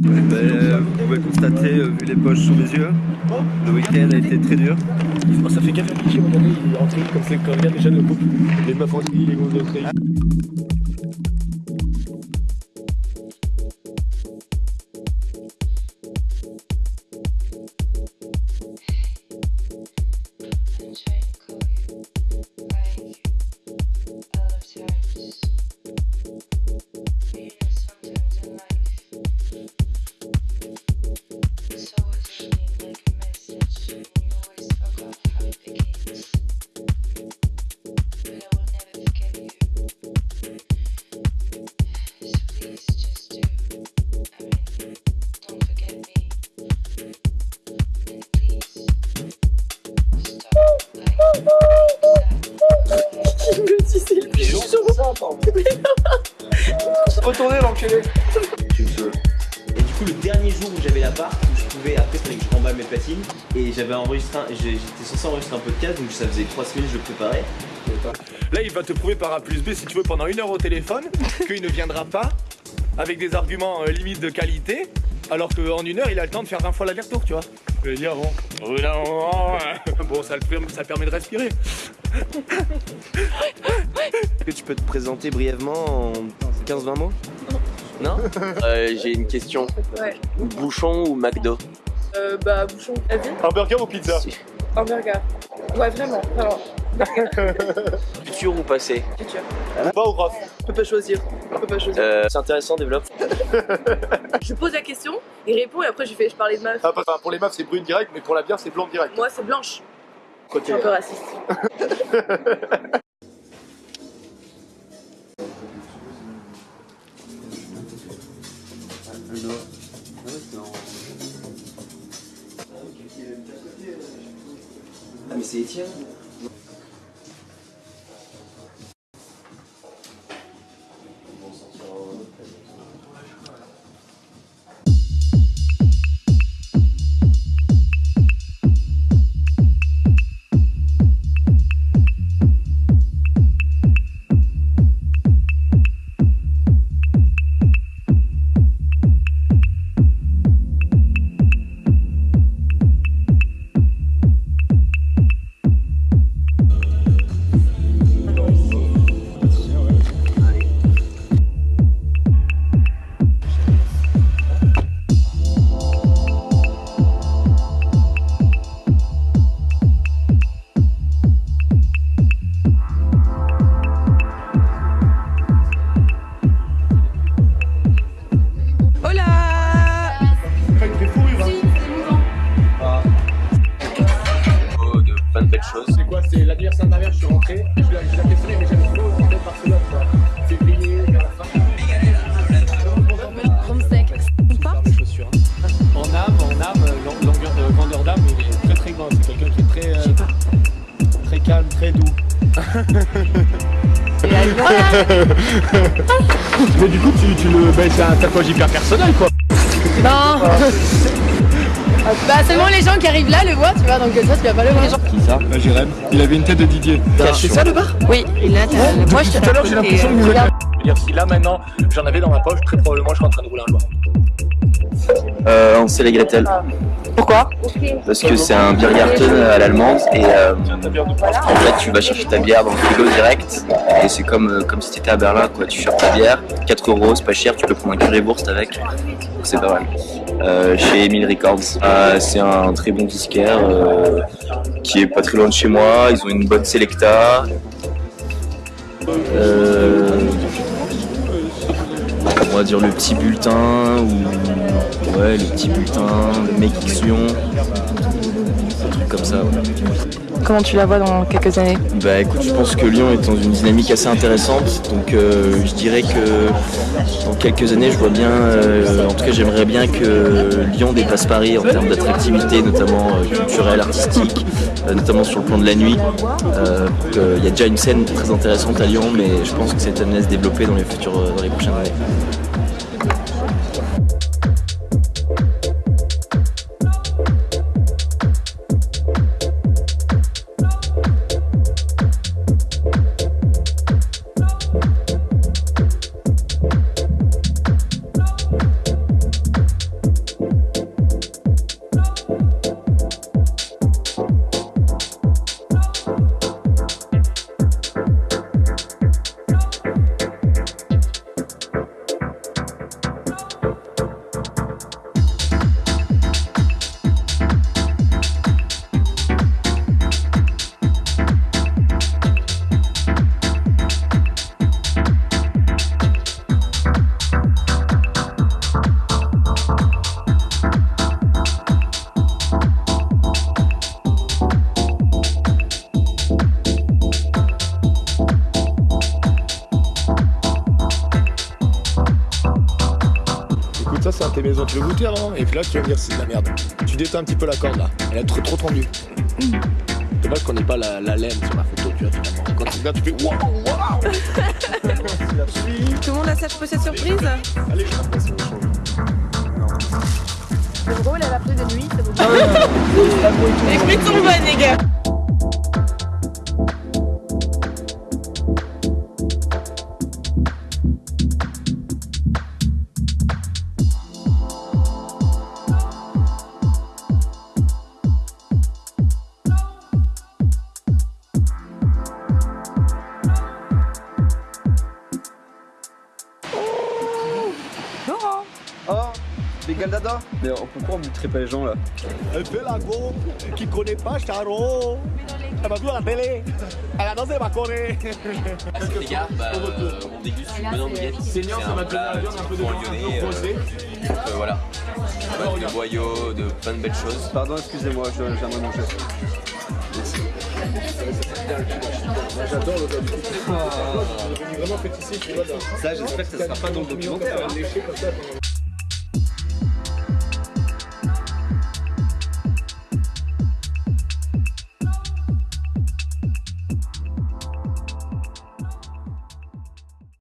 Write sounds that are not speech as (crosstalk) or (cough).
Ben, vous pouvez constater, euh, vu les poches sous mes yeux, le week-end a été très dur. Oh, ça fait café cliché, mon ami, il est rentré comme c'est quand regarde déjà le couple. Les meufs en les gosses de Retournez l'enculé Tu me sauves. Et du coup, le dernier jour où j'avais la barre, où je pouvais, après, fallait que je remballe mes platines, et j'avais enregistré, j'étais censé enregistrer un podcast, donc ça faisait 3 semaines que je le préparais. Là, il va te prouver par A plus B, si tu veux, pendant une heure au téléphone, (laughs) qu'il ne viendra pas avec des arguments euh, limite de qualité, alors qu'en une heure, il a le temps de faire 20 fois l'aller-retour, tu vois. Je dire, bon, au bout d'un moment, (laughs) bon, ça, le permet- ça permet de respirer. Est-ce que tu peux te présenter brièvement en 15-20 mots? Non Euh, J'ai une question. Ouais. Bouchon ou McDo? Euh, bah, bouchon. Un burger ou pizza? Un burger. Ouais, vraiment, vraiment. (laughs) Futur ou passé Futur. Pas ou Rof Je peux pas choisir. Je peux pas choisir. euh, C'est intéressant, développe. (laughs) Je pose la question, il répond et après je fais je parlais de meuf. Ah, enfin, Pour les meufs, c'est brune direct, mais pour la bière, c'est blonde direct. Moi, c'est blanche. Je Ok. suis un peu raciste. Ah, mais c'est Étienne je suis rentré, je l'ai questionné, mais j'avais trop en tête Barcelone, quoi. Février, vers la fin. Chaussures. hein. En âme, en âme, euh, long- longueur de grandeur d'âme, il est très très grand. C'est quelqu'un qui est très, euh, très calme, très doux. (laughs) Mais du coup, tu, tu le, bah, c'est un tatouage hyper personnel, quoi. Non Bah seulement les gens qui arrivent là le voient, tu vois, donc ça tu vas pas le voir. Qui ça Jérém, il avait une tête de Didier. C'est ça le bar Oui, là t'as... Moi je Tout à l'heure, j'ai l'impression que vous regarde. Je veux dire, si là maintenant j'en avais dans ma poche, très probablement je serais en train de rouler un joint. euh, Ansel et Gretel. Pourquoi Parce que c'est un Biergarten à l'allemande et euh, en fait tu vas chercher ta bière dans le frigo direct et c'est comme, euh, comme si tu étais à Berlin quoi. Tu cherches ta bière, 4 euros, c'est pas cher, tu peux prendre un currywurst avec, donc c'est pas mal. Euh, chez Emile Records, Euh, c'est un très bon disquaire euh, qui est pas très loin de chez moi, ils ont une bonne selecta. On va dire le petit bulletin ou ouais le petit bulletin, le X Lyon, un truc comme ça. ouais. Comment tu la vois dans quelques années Bah écoute, je pense que Lyon est dans une dynamique assez intéressante, donc euh, je dirais que dans quelques années, je vois bien, euh, en tout cas j'aimerais bien que Lyon dépasse Paris en termes d'attractivité, notamment euh, culturelle, artistique, notamment sur le plan de la nuit. Il y a déjà une scène très intéressante à Lyon, mais je pense que c'est amené à se développer dans les futurs, euh, dans les prochaines années. Tes maisons, tu veux goûter avant Et puis là, tu vas me dire c'est de la merde. Tu détends un petit peu la corde là. Elle est trop, trop tendue. Dommage qu'on n'ait pas la, la laine sur la photo, tu vois, finalement. Quand tu regardes, tu fais waouh, waouh (laughs) Tout le monde a ça pour cette surprise Allez, je passe au chaud. Le gros, il a la pluie de nuit, c'est bon. (laughs) Les frites sont bonnes, les gars Galdada Mais pourquoi on montrait pas les gens là Elle fait la go, qui connaît pas Charo. Elle va jouer à la télé. Elle a dansé ma Corée. Les gars, bah, euh, on déguste une bonne ambiette. Seigneur, ça un va plat tenir la viande un peu de un lyonnais, peu euh, euh, voilà. De boyaux, de plein de belles choses. Pardon, excusez-moi, je- j'aimerais manger. J'adore le gars. Vraiment pâtissier, tu vois. Ça, j'espère que ça sera pas dans le documentaire.